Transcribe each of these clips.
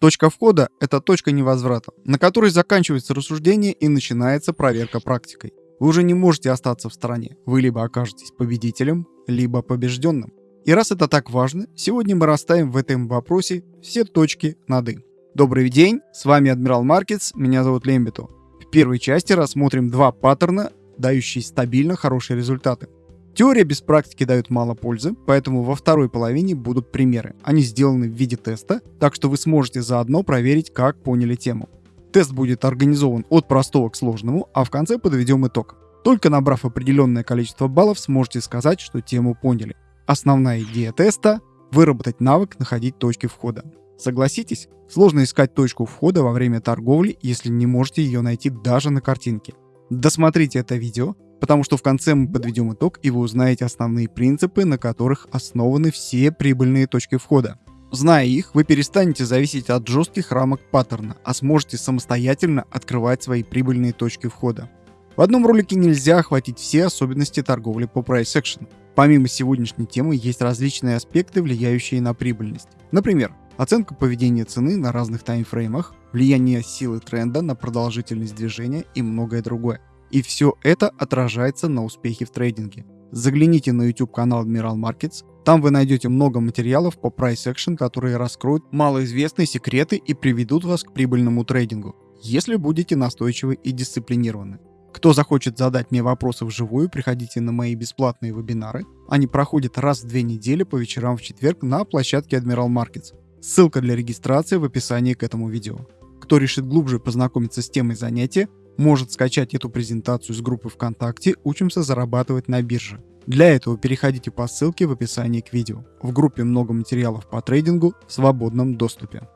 Точка входа – это точка невозврата, на которой заканчивается рассуждение и начинается проверка практикой. Вы уже не можете остаться в стороне. Вы либо окажетесь победителем, либо побежденным. И раз это так важно, сегодня мы расставим в этом вопросе все точки над «и». Добрый день, с вами Адмирал Маркетс, меня зовут Лембито. В первой части рассмотрим два паттерна, дающие стабильно хорошие результаты. Теория без практики дает мало пользы, поэтому во второй половине будут примеры. Они сделаны в виде теста, так что вы сможете заодно проверить, как поняли тему. Тест будет организован от простого к сложному, а в конце подведем итог. Только набрав определенное количество баллов, сможете сказать, что тему поняли. Основная идея теста – выработать навык находить точки входа. Согласитесь, сложно искать точку входа во время торговли, если не можете ее найти даже на картинке. Досмотрите это видео, потому что в конце мы подведем итог и вы узнаете основные принципы, на которых основаны все прибыльные точки входа. Зная их, вы перестанете зависеть от жестких рамок паттерна, а сможете самостоятельно открывать свои прибыльные точки входа. В одном ролике нельзя охватить все особенности торговли по price action. Помимо сегодняшней темы есть различные аспекты, влияющие на прибыльность. Например, оценка поведения цены на разных таймфреймах, влияние силы тренда на продолжительность движения и многое другое. И все это отражается на успехе в трейдинге. Загляните на YouTube канал Admiral Markets, там вы найдете много материалов по Price Action, которые раскроют малоизвестные секреты и приведут вас к прибыльному трейдингу, если будете настойчивы и дисциплинированы. Кто захочет задать мне вопросы вживую, приходите на мои бесплатные вебинары. Они проходят раз в две недели по вечерам в четверг на площадке Admiral Markets. Ссылка для регистрации в описании к этому видео. Кто решит глубже познакомиться с темой занятия, может скачать эту презентацию с группы ВКонтакте «Учимся зарабатывать на бирже». Для этого переходите по ссылке в описании к видео. В группе много материалов по трейдингу в свободном доступе.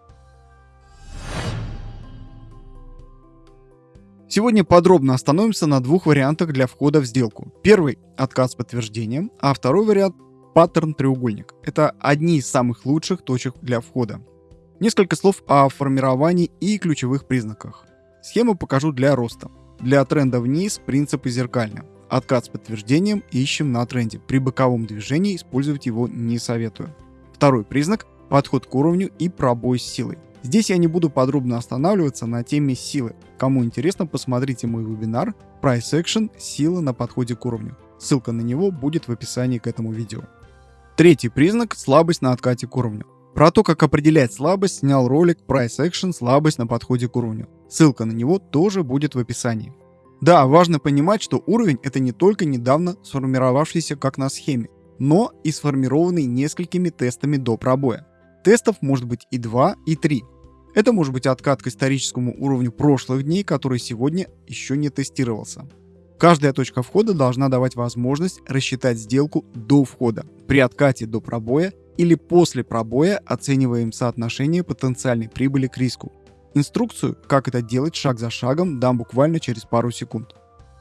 Сегодня подробно остановимся на двух вариантах для входа в сделку. Первый – отказ с подтверждением, а второй вариант – паттерн треугольник. Это одни из самых лучших точек для входа. Несколько слов о формировании и ключевых признаках. Схему покажу для роста. Для тренда вниз принципы зеркальны. Откат с подтверждением ищем на тренде. При боковом движении использовать его не советую. Второй признак – подход к уровню и пробой с силой. Здесь я не буду подробно останавливаться на теме силы. Кому интересно, посмотрите мой вебинар Price Action «Сила на подходе к уровню». Ссылка на него будет в описании к этому видео. Третий признак – слабость на откате к уровню. Про то, как определять слабость, снял ролик Price Action «Слабость на подходе к уровню». Ссылка на него тоже будет в описании. Да, важно понимать, что уровень это не только недавно сформировавшийся как на схеме, но и сформированный несколькими тестами до пробоя. Тестов может быть и 2, и 3. Это может быть откат к историческому уровню прошлых дней, который сегодня еще не тестировался. Каждая точка входа должна давать возможность рассчитать сделку до входа. При откате до пробоя или после пробоя оцениваем соотношение потенциальной прибыли к риску. Инструкцию, как это делать шаг за шагом, дам буквально через пару секунд.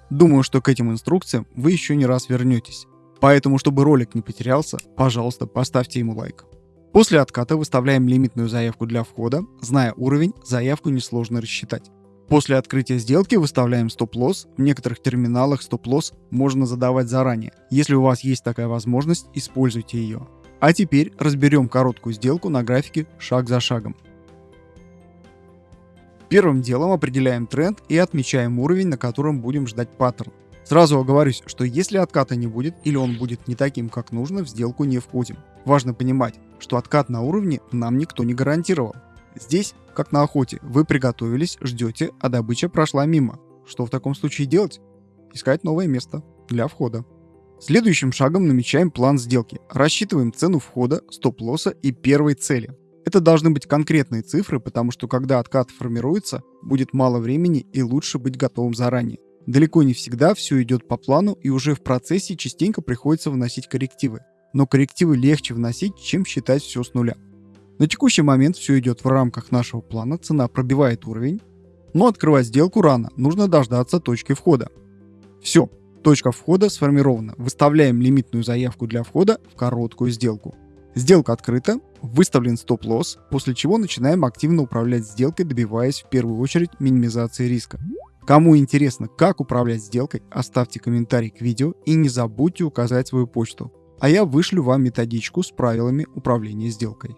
Думаю, что к этим инструкциям вы еще не раз вернетесь. Поэтому, чтобы ролик не потерялся, пожалуйста, поставьте ему лайк. После отката выставляем лимитную заявку для входа. Зная уровень, заявку несложно рассчитать. После открытия сделки выставляем стоп-лосс. В некоторых терминалах стоп-лосс можно задавать заранее. Если у вас есть такая возможность, используйте ее. А теперь разберем короткую сделку на графике шаг за шагом. Первым делом определяем тренд и отмечаем уровень, на котором будем ждать паттерн. Сразу оговорюсь, что если отката не будет или он будет не таким, как нужно, в сделку не входим. Важно понимать, что откат на уровне нам никто не гарантировал. Здесь, как на охоте, вы приготовились, ждете, а добыча прошла мимо. Что в таком случае делать? Искать новое место для входа. Следующим шагом намечаем план сделки. Рассчитываем цену входа, стоп-лосса и первой цели. Это должны быть конкретные цифры, потому что когда откат формируется, будет мало времени и лучше быть готовым заранее. Далеко не всегда все идет по плану и уже в процессе частенько приходится вносить коррективы. Но коррективы легче вносить, чем считать все с нуля. На текущий момент все идет в рамках нашего плана, цена пробивает уровень, но открывать сделку рано, нужно дождаться точки входа. Все, Точка входа сформирована. Выставляем лимитную заявку для входа в короткую сделку. Сделка открыта, выставлен стоп-лосс, после чего начинаем активно управлять сделкой, добиваясь в первую очередь минимизации риска. Кому интересно, как управлять сделкой, оставьте комментарий к видео и не забудьте указать свою почту, а я вышлю вам методичку с правилами управления сделкой.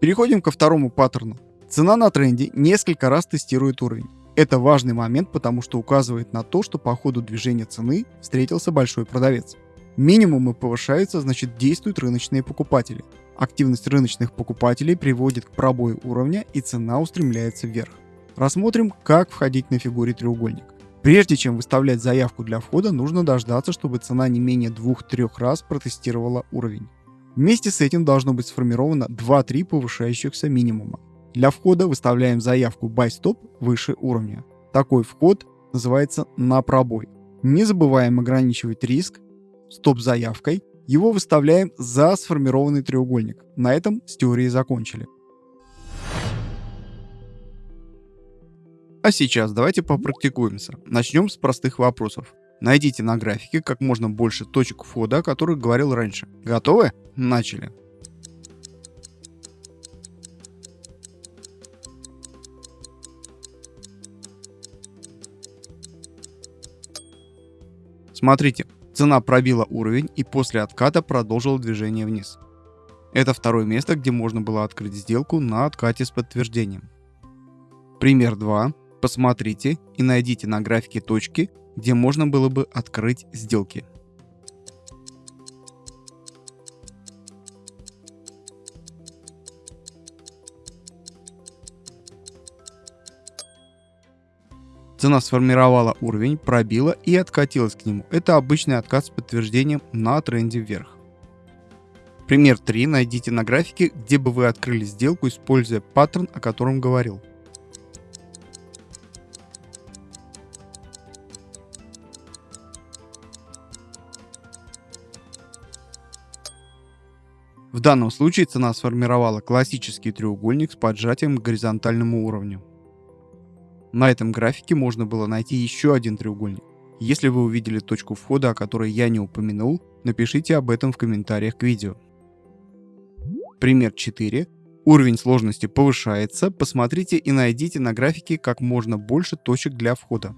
Переходим ко второму паттерну. Цена на тренде несколько раз тестирует уровень. Это важный момент, потому что указывает на то, что по ходу движения цены встретился большой продавец. Минимумы повышаются, значит действуют рыночные покупатели. Активность рыночных покупателей приводит к пробою уровня и цена устремляется вверх. Рассмотрим, как входить на фигуре треугольник. Прежде чем выставлять заявку для входа, нужно дождаться, чтобы цена не менее 2-3 раз протестировала уровень. Вместе с этим должно быть сформировано 2-3 повышающихся минимума. Для входа выставляем заявку Buy Stop выше уровня. Такой вход называется на пробой. Не забываем ограничивать риск стоп-заявкой. Его выставляем за сформированный треугольник. На этом с теорией закончили. А сейчас давайте попрактикуемся. Начнем с простых вопросов. Найдите на графике как можно больше точек входа, о которых говорил раньше. Готовы? Начали. Смотрите, цена пробила уровень и после отката продолжила движение вниз. Это второе место, где можно было открыть сделку на откате с подтверждением. Пример 2. Посмотрите и найдите на графике точки, где можно было бы открыть сделки. Цена сформировала уровень, пробила и откатилась к нему. Это обычный откат с подтверждением на тренде вверх. Пример 3 найдите на графике, где бы вы открыли сделку, используя паттерн, о котором говорил. В данном случае цена сформировала классический треугольник с поджатием к горизонтальному уровню. На этом графике можно было найти еще один треугольник. Если вы увидели точку входа, о которой я не упомянул, напишите об этом в комментариях к видео. Пример 4. Уровень сложности повышается. Посмотрите и найдите на графике как можно больше точек для входа.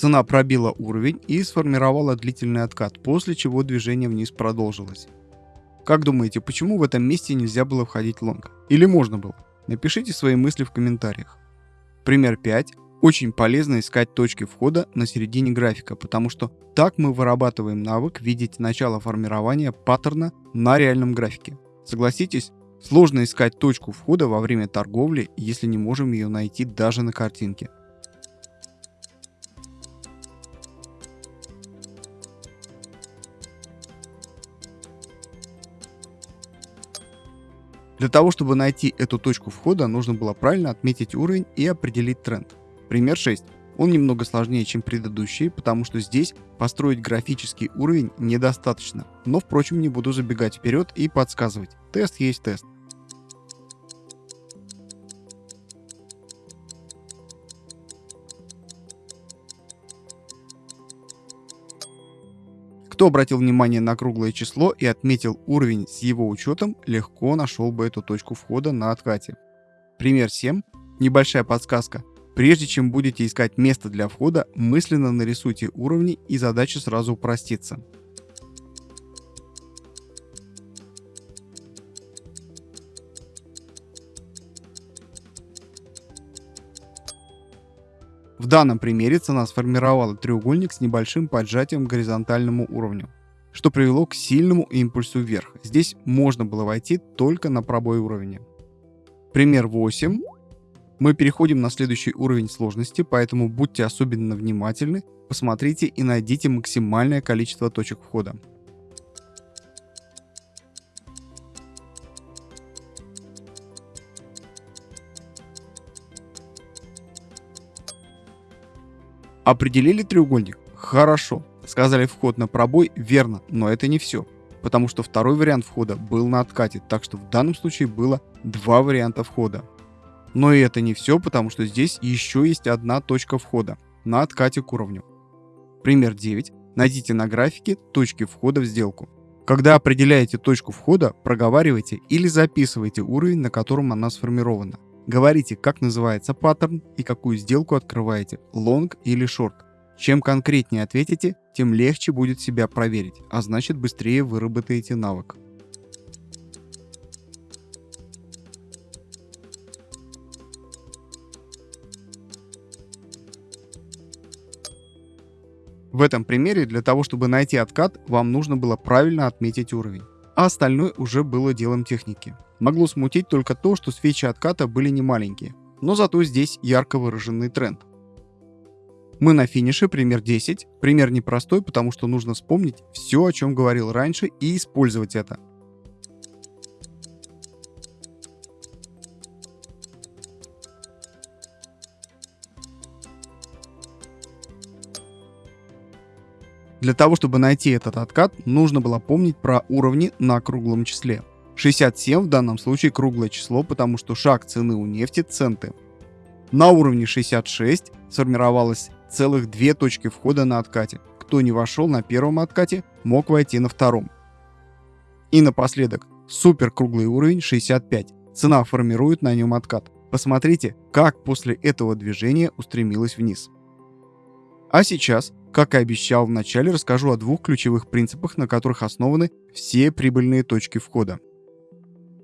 Цена пробила уровень и сформировала длительный откат, после чего движение вниз продолжилось. Как думаете, почему в этом месте нельзя было входить лонг? Или можно было? Напишите свои мысли в комментариях. Пример 5. Очень полезно искать точки входа на середине графика, потому что так мы вырабатываем навык видеть начало формирования паттерна на реальном графике. Согласитесь, сложно искать точку входа во время торговли, если не можем ее найти даже на картинке. Для того, чтобы найти эту точку входа, нужно было правильно отметить уровень и определить тренд. Пример 6. Он немного сложнее, чем предыдущие, потому что здесь построить графический уровень недостаточно. Но, впрочем, не буду забегать вперед и подсказывать. Тест есть тест. Кто обратил внимание на круглое число и отметил уровень с его учетом, легко нашел бы эту точку входа на откате. Пример 7. Небольшая подсказка. Прежде чем будете искать место для входа, мысленно нарисуйте уровни и задача сразу упростится. В данном примере цена сформировала треугольник с небольшим поджатием к горизонтальному уровню, что привело к сильному импульсу вверх. Здесь можно было войти только на пробой уровня. Пример 8. Мы переходим на следующий уровень сложности, поэтому будьте особенно внимательны, посмотрите и найдите максимальное количество точек входа. Определили треугольник? Хорошо. Сказали вход на пробой? Верно, но это не все. Потому что второй вариант входа был на откате, так что в данном случае было два варианта входа. Но и это не все, потому что здесь еще есть одна точка входа на откате к уровню. Пример 9. Найдите на графике точки входа в сделку. Когда определяете точку входа, проговаривайте или записывайте уровень, на котором она сформирована. Говорите, как называется паттерн и какую сделку открываете, long или short. Чем конкретнее ответите, тем легче будет себя проверить, а значит быстрее выработаете навык. В этом примере для того, чтобы найти откат, вам нужно было правильно отметить уровень. А остальное уже было делом техники. Могло смутить только то, что свечи отката были не маленькие. Но зато здесь ярко выраженный тренд. Мы на финише, пример 10. Пример непростой, потому что нужно вспомнить все, о чем говорил раньше, и использовать это. Для того, чтобы найти этот откат, нужно было помнить про уровни на круглом числе. 67 в данном случае круглое число, потому что шаг цены у нефти центы. На уровне 66 сформировалось целых две точки входа на откате. Кто не вошел на первом откате, мог войти на втором. И напоследок, супер круглый уровень 65. Цена формирует на нем откат. Посмотрите, как после этого движения устремилась вниз. А сейчас как и обещал в начале, расскажу о двух ключевых принципах, на которых основаны все прибыльные точки входа.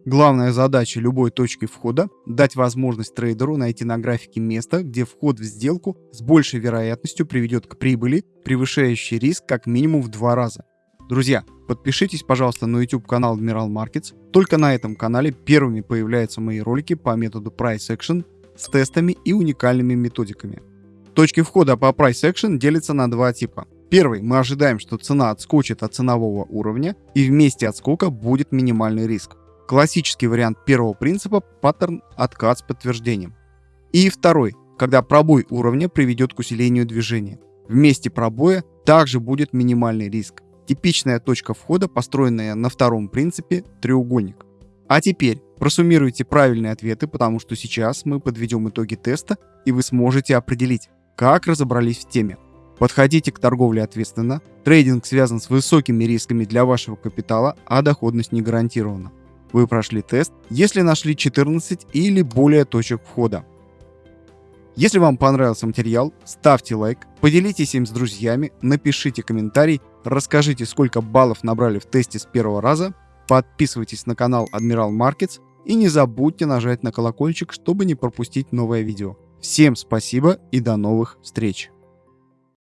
Главная задача любой точки входа – дать возможность трейдеру найти на графике место, где вход в сделку с большей вероятностью приведет к прибыли, превышающей риск как минимум в два раза. Друзья, подпишитесь, пожалуйста, на YouTube канал Admiral Markets. Только на этом канале первыми появляются мои ролики по методу Price Action с тестами и уникальными методиками. Точки входа по Price Action делятся на два типа. Первый, мы ожидаем, что цена отскочит от ценового уровня и вместе отскока будет минимальный риск. Классический вариант первого принципа – паттерн откат с подтверждением. И второй, когда пробой уровня приведет к усилению движения. Вместе пробоя также будет минимальный риск. Типичная точка входа, построенная на втором принципе – треугольник. А теперь просуммируйте правильные ответы, потому что сейчас мы подведем итоги теста, и вы сможете определить, как разобрались в теме? Подходите к торговле ответственно. Трейдинг связан с высокими рисками для вашего капитала, а доходность не гарантирована. Вы прошли тест, если нашли 14 или более точек входа. Если вам понравился материал, ставьте лайк, поделитесь им с друзьями, напишите комментарий, расскажите, сколько баллов набрали в тесте с первого раза, подписывайтесь на канал Admiral Markets и не забудьте нажать на колокольчик, чтобы не пропустить новое видео. Всем спасибо и до новых встреч!